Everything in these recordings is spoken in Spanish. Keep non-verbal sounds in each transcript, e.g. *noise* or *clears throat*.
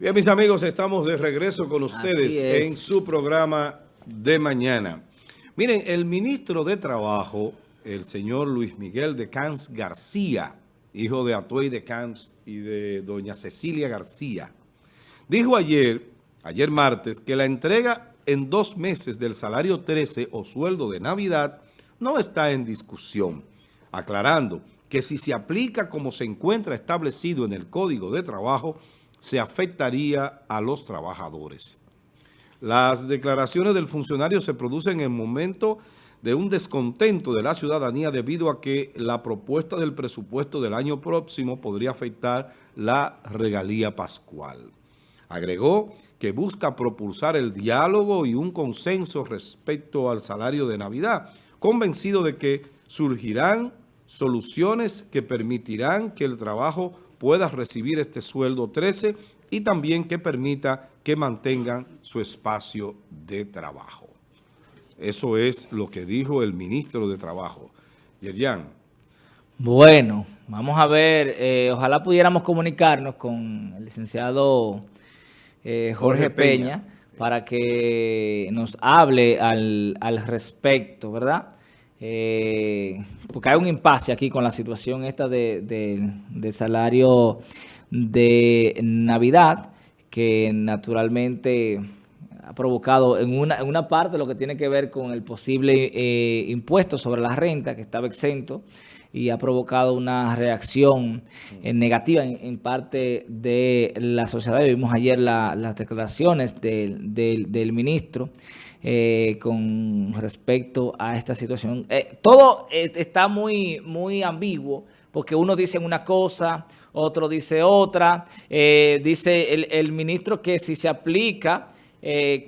Bien, mis amigos, estamos de regreso con ustedes en su programa de mañana. Miren, el ministro de Trabajo, el señor Luis Miguel de Cans García, hijo de Atuey de Cans y de doña Cecilia García, dijo ayer, ayer martes, que la entrega en dos meses del salario 13 o sueldo de Navidad no está en discusión, aclarando que si se aplica como se encuentra establecido en el Código de Trabajo, se afectaría a los trabajadores. Las declaraciones del funcionario se producen en el momento de un descontento de la ciudadanía debido a que la propuesta del presupuesto del año próximo podría afectar la regalía pascual. Agregó que busca propulsar el diálogo y un consenso respecto al salario de Navidad, convencido de que surgirán soluciones que permitirán que el trabajo pueda recibir este sueldo 13 y también que permita que mantengan su espacio de trabajo. Eso es lo que dijo el ministro de Trabajo. Yerian. Bueno, vamos a ver, eh, ojalá pudiéramos comunicarnos con el licenciado eh, Jorge, Peña, para que nos hable al, al respecto, ¿verdad? Eh, porque hay un impasse aquí con la situación esta de, salario de Navidad, que naturalmente ha provocado en una, en una parte lo que tiene que ver con el posible eh, impuesto sobre la renta, que estaba exento, y ha provocado una reacción eh, negativa en, parte de la sociedad. Vimos ayer las declaraciones del, del ministro. Eh, con respecto a esta situación. Eh, todo eh, está muy, muy ambiguo porque uno dice una cosa, otro dice otra. dice el, ministro que si se aplica,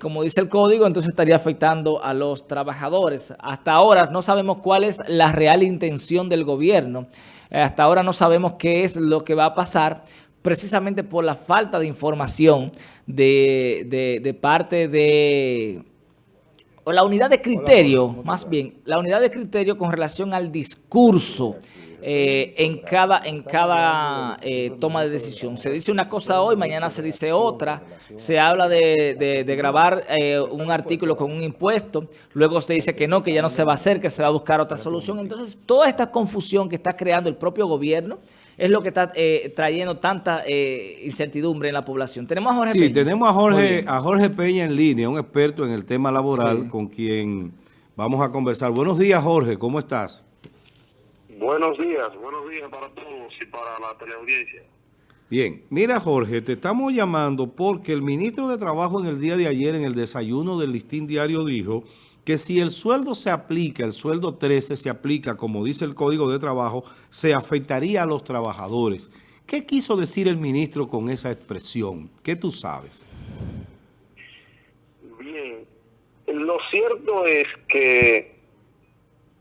como dice el código, entonces estaría afectando a los trabajadores. Hasta ahora no sabemos cuál es la real intención del gobierno. hasta ahora no sabemos qué es lo que va a pasar precisamente por la falta de información de, de parte de o la unidad de criterio, más bien, la unidad de criterio con relación al discurso eh, en cada, en cada eh, toma de decisión. Se dice una cosa hoy, mañana se dice otra, se habla de, grabar eh, un artículo con un impuesto, luego se dice que no, que ya no se va a hacer, que se va a buscar otra solución. Entonces, toda esta confusión que está creando el propio gobierno, es lo que está eh, trayendo tanta eh, incertidumbre en la población. Tenemos a Jorge sí, tenemos a Jorge, a Jorge Peña en línea, un experto en el tema laboral con quien vamos a conversar. Buenos días, Jorge, ¿cómo estás? Buenos días, buenos días para todos y para la teleaudiencia. Bien, mira Jorge, te estamos llamando porque el ministro de Trabajo en el día de ayer en el desayuno del Listín Diario dijo que si el sueldo se aplica, el sueldo 13 se aplica, como dice el Código de Trabajo, se afectaría a los trabajadores. ¿Qué quiso decir el ministro con esa expresión? ¿Qué tú sabes? Bien, lo cierto es que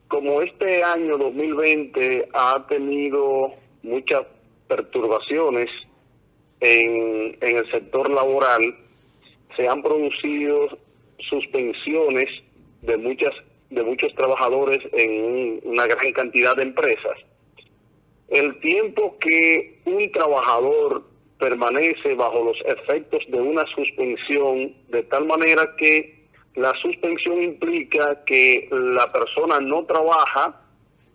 como este año 2020 ha tenido muchas perturbaciones en, el sector laboral, se han producido suspensiones de muchas de muchos trabajadores en una gran cantidad de empresas. El tiempo que un trabajador permanece bajo los efectos de una suspensión, de tal manera que la suspensión implica que la persona no trabaja,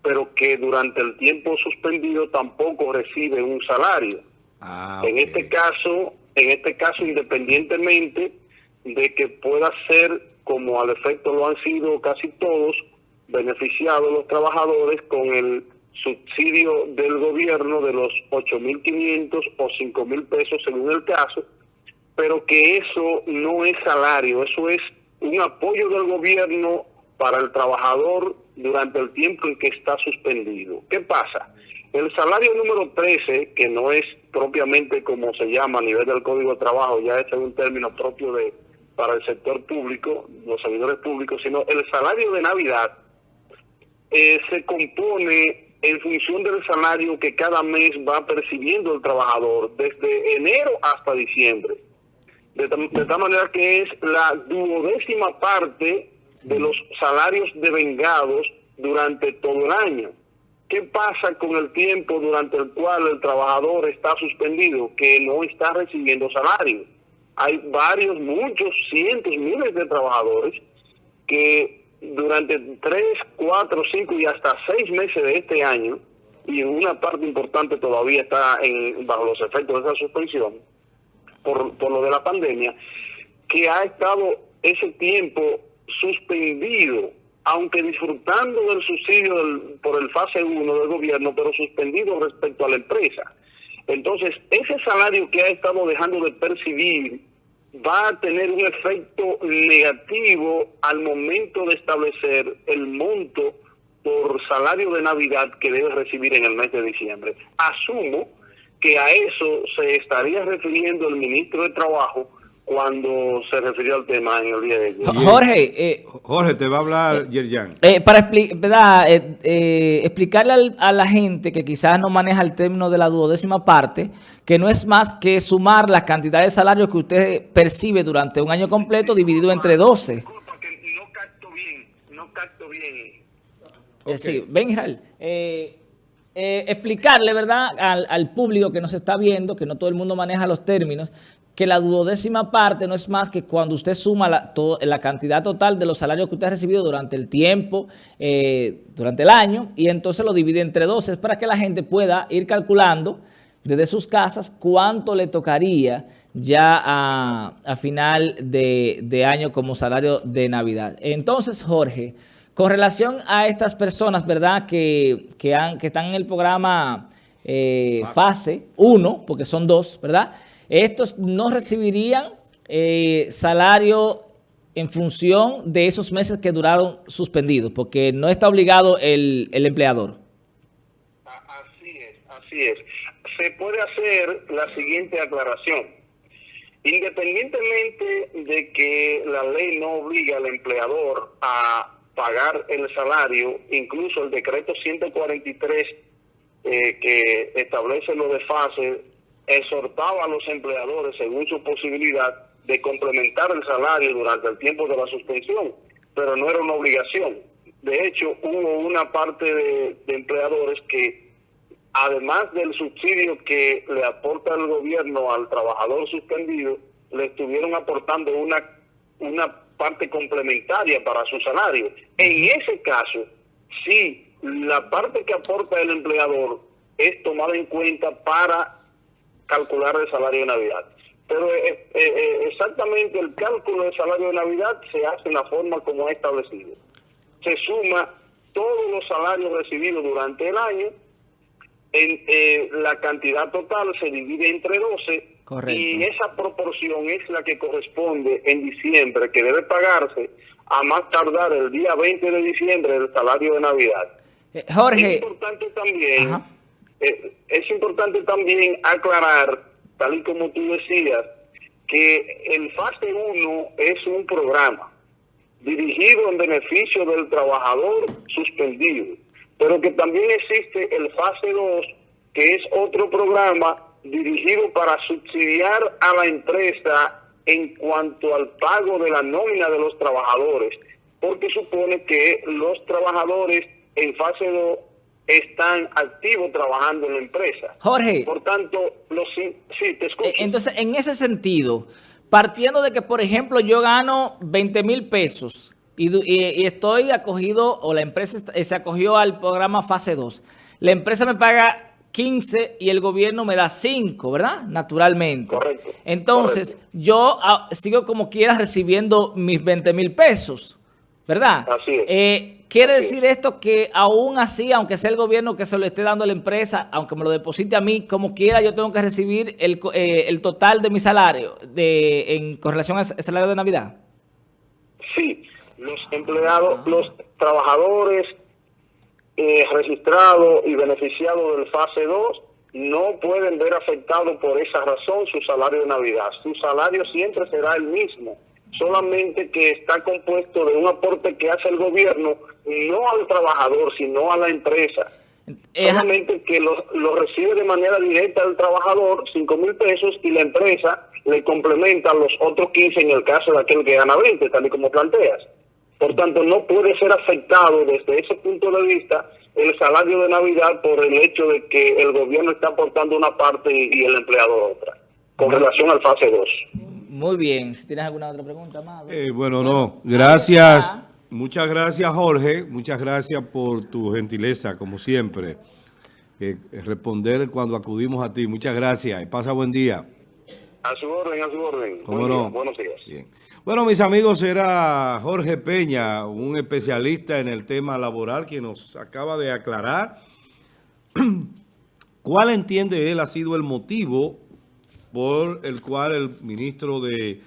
pero que durante el tiempo suspendido tampoco recibe un salario. Ah, en este caso, en este caso, independientemente de que pueda ser como al efecto lo han sido casi todos, beneficiados los trabajadores con el subsidio del gobierno de los 8.500 o 5.000 pesos según el caso, pero que eso no es salario, eso es un apoyo del gobierno para el trabajador durante el tiempo en que está suspendido. ¿Qué pasa? El salario número 13, que no es propiamente como se llama a nivel del Código de Trabajo, ya es un término propio de para el sector público, los servidores públicos, sino el salario de Navidad eh, se compone en función del salario que cada mes va percibiendo el trabajador desde enero hasta diciembre. De, tal manera que es la duodécima parte de los salarios devengados durante todo el año. ¿qué pasa con el tiempo durante el cual el trabajador está suspendido, que no está recibiendo salario? Hay varios, muchos, cientos, miles de trabajadores que durante tres, cuatro, cinco y hasta seis meses de este año, y una parte importante todavía está en, bajo los efectos de esa suspensión, por, por lo de la pandemia, que ha estado ese tiempo suspendido, aunque disfrutando del subsidio por el fase 1 del gobierno, pero suspendido respecto a la empresa. Entonces, ese salario que ha estado dejando de percibir va a tener un efecto negativo al momento de establecer el monto por salario de Navidad que debe recibir en el mes de diciembre. Asumo que a eso se estaría refiriendo el ministro de Trabajo cuando se refirió al tema en el día de ayer. Jorge, eh, Jorge, te va a hablar eh, Yerjan. Eh, para eh, explicarle a la gente que quizás no maneja el término de la duodécima parte, que no es más que sumar la cantidad de salarios que usted percibe durante un año completo dividido entre 12. Disculpa, que no capto bien, no capto bien. sí, ven Israel. explicarle, ¿verdad?, al, al público que nos está viendo, que no todo el mundo maneja los términos, que la duodécima parte no es más que cuando usted suma la, la cantidad total de los salarios que usted ha recibido durante el tiempo, eh, durante el año, y entonces lo divide entre 12. Es para que la gente pueda ir calculando desde sus casas cuánto le tocaría ya a, final de, año como salario de Navidad. Entonces, Jorge, con relación a estas personas, ¿verdad?, que, que, han, que están en el programa eh, fase 1, porque son dos, ¿verdad?, estos no recibirían eh, salario en función de esos meses que duraron suspendidos, porque no está obligado el, el empleador. Así es, así es. Se puede hacer la siguiente aclaración. Independientemente de que la ley no obliga al empleador a pagar el salario, incluso el decreto 143 eh, que establece lo de fase exhortaba a los empleadores, según su posibilidad, de complementar el salario durante el tiempo de la suspensión, pero no era una obligación. De hecho, hubo una parte de, empleadores que, además del subsidio que le aporta el gobierno al trabajador suspendido, le estuvieron aportando una, una parte complementaria para su salario. En ese caso, sí, la parte que aporta el empleador es tomada en cuenta para calcular el salario de Navidad. Pero eh, eh, eh, exactamente el cálculo del salario de Navidad se hace en la forma como ha establecido. Se suma todos los salarios recibidos durante el año, en la cantidad total se divide entre 12 y esa proporción es la que corresponde en diciembre, que debe pagarse a más tardar el día 20 de diciembre del salario de Navidad. Jorge. Es importante también... Eh, es importante también aclarar, tal y como tú decías, que el fase 1 es un programa dirigido en beneficio del trabajador suspendido, pero que también existe el fase 2, que es otro programa dirigido para subsidiar a la empresa en cuanto al pago de la nómina de los trabajadores, porque supone que los trabajadores en fase 2 están activos trabajando en la empresa. Jorge. Por tanto, los, sí, te escucho. Eh, entonces, en ese sentido, partiendo de que, por ejemplo, yo gano 20 mil pesos y, estoy acogido, o la empresa se acogió al programa fase 2, la empresa me paga 15 y el gobierno me da 5, ¿verdad? Naturalmente. Correcto. Entonces, yo ah, sigo como quiera recibiendo mis 20 mil pesos, ¿verdad? Así es. Eh, Quiere decir esto que aún así, aunque sea el gobierno que se lo esté dando a la empresa, aunque me lo deposite a mí, como quiera, yo tengo que recibir el, eh, el total de mi salario de, en correlación al salario de Navidad. Sí, los empleados, los trabajadores eh, registrados y beneficiados del fase 2 no pueden ver afectado por esa razón su salario de Navidad. Su salario siempre será el mismo solamente que está compuesto de un aporte que hace el gobierno, no al trabajador, sino a la empresa. Eh, solamente que lo, recibe de manera directa el trabajador, 5 mil pesos, y la empresa le complementa los otros 15 en el caso de aquel que gana 20, tal y como planteas. Por tanto, no puede ser afectado desde ese punto de vista el salario de Navidad por el hecho de que el gobierno está aportando una parte y, el empleador otra, con relación al fase 2. Muy bien. Si tienes alguna otra pregunta más. Eh, bueno, no. Gracias. Muchas gracias, Jorge. Muchas gracias por tu gentileza, como siempre. Eh, responder cuando acudimos a ti. Muchas gracias. Y pasa buen día. A su orden, a su orden. ¿Cómo no? Buenos días. Bien. Bueno, mis amigos, era Jorge Peña, un especialista en el tema laboral, que nos acaba de aclarar *clears throat* cuál entiende él ha sido el motivo por el cual el ministro de,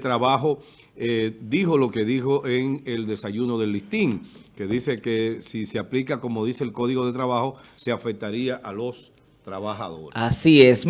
Trabajo eh, dijo lo que dijo en el desayuno del listín, que dice que si se aplica como dice el Código de Trabajo, se afectaría a los trabajadores. Así es.